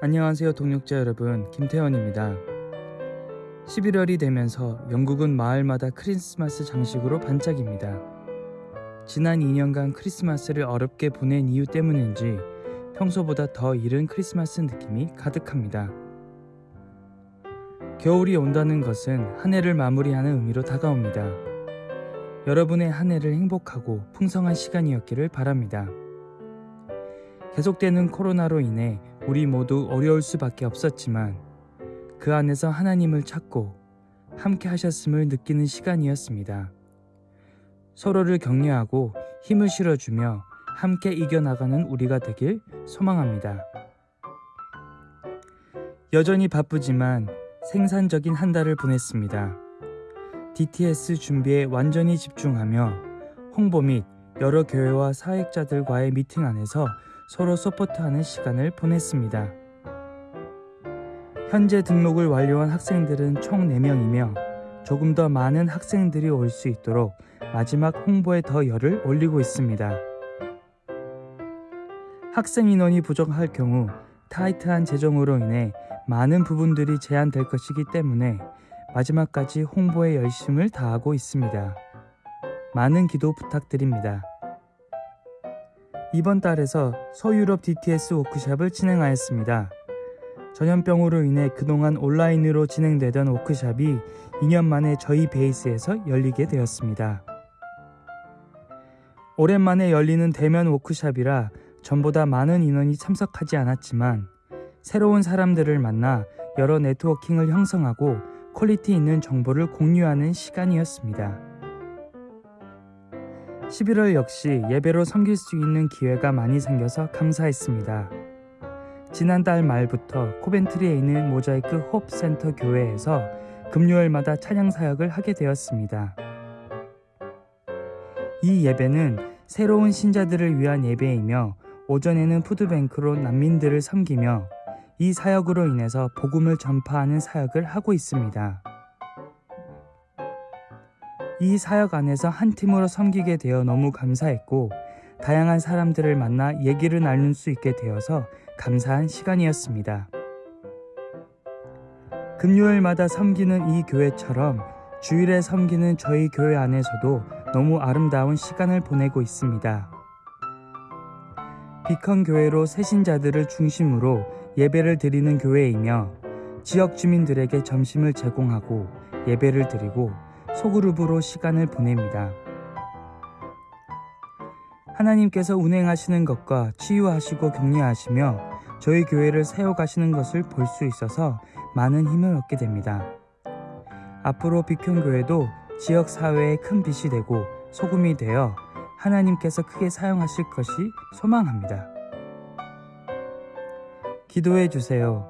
안녕하세요 동력자 여러분 김태원입니다. 11월이 되면서 영국은 마을마다 크리스마스 장식으로 반짝입니다. 지난 2년간 크리스마스를 어렵게 보낸 이유 때문인지 평소보다 더 이른 크리스마스 느낌이 가득합니다. 겨울이 온다는 것은 한 해를 마무리하는 의미로 다가옵니다. 여러분의 한 해를 행복하고 풍성한 시간이었기를 바랍니다. 계속되는 코로나로 인해 우리 모두 어려울 수밖에 없었지만 그 안에서 하나님을 찾고 함께 하셨음을 느끼는 시간이었습니다. 서로를 격려하고 힘을 실어주며 함께 이겨나가는 우리가 되길 소망합니다. 여전히 바쁘지만 생산적인 한 달을 보냈습니다. DTS 준비에 완전히 집중하며 홍보 및 여러 교회와 사역자들과의 미팅 안에서 서로 support하는 시간을 보냈습니다. 현재 등록을 완료한 학생들은 총 4명이며 조금 더 많은 학생들이 올 수 있도록 마지막 홍보에 더 열을 올리고 있습니다. 학생 인원이 부족할 경우 타이트한 재정으로 인해 많은 부분들이 제한될 것이기 때문에 마지막까지 홍보에 열심을 다하고 있습니다. 많은 기도 부탁드립니다. 이번 달에서 서유럽 DTS 워크샵을 진행하였습니다. 전염병으로 인해 그동안 온라인으로 진행되던 워크샵이 2년 만에 저희 베이스에서 열리게 되었습니다. 오랜만에 열리는 대면 워크샵이라 전보다 많은 인원이 참석하지 않았지만 새로운 사람들을 만나 여러 networking을 형성하고 quality 있는 정보를 공유하는 시간이었습니다. 11월 역시 예배로 섬길 수 있는 기회가 많이 생겨서 감사했습니다. 지난달 말부터 코벤트리에 있는 모자이크 홉 센터 교회에서 금요일마다 찬양 사역을 하게 되었습니다. 이 예배는 새로운 신자들을 위한 예배이며 오전에는 푸드뱅크로 난민들을 섬기며 이 사역으로 인해서 복음을 전파하는 사역을 하고 있습니다. 이 사역 안에서 한 팀으로 섬기게 되어 너무 감사했고 다양한 사람들을 만나 얘기를 나눌 수 있게 되어서 감사한 시간이었습니다. 금요일마다 섬기는 이 교회처럼 주일에 섬기는 저희 교회 안에서도 너무 아름다운 시간을 보내고 있습니다. 비컨 교회로 새신자들을 중심으로 예배를 드리는 교회이며 지역 주민들에게 점심을 제공하고 예배를 드리고 소그룹으로 시간을 보냅니다. 하나님께서 운행하시는 것과 치유하시고 격려하시며 저희 교회를 세워가시는 것을 볼 수 있어서 많은 힘을 얻게 됩니다. 앞으로 비평교회도 지역 사회에 큰 빛이 되고 소금이 되어 하나님께서 크게 사용하실 것이 소망합니다. 기도해 주세요.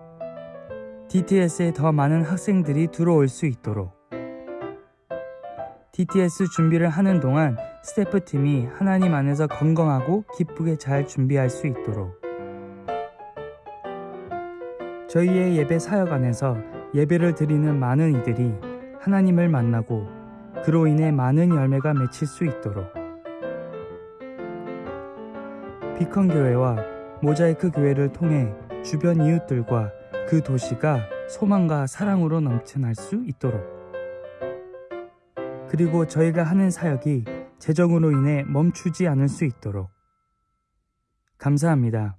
DTS에 더 많은 학생들이 들어올 수 있도록. DTS 준비를 하는 동안 스태프팀이 하나님 안에서 건강하고 기쁘게 잘 준비할 수 있도록. 저희의 예배 사역 안에서 예배를 드리는 많은 이들이 하나님을 만나고 그로 인해 많은 열매가 맺힐 수 있도록. 비컨 교회와 모자이크 교회를 통해 주변 이웃들과 그 도시가 소망과 사랑으로 넘쳐날 수 있도록. 그리고 저희가 하는 사역이 재정으로 인해 멈추지 않을 수 있도록. 감사합니다.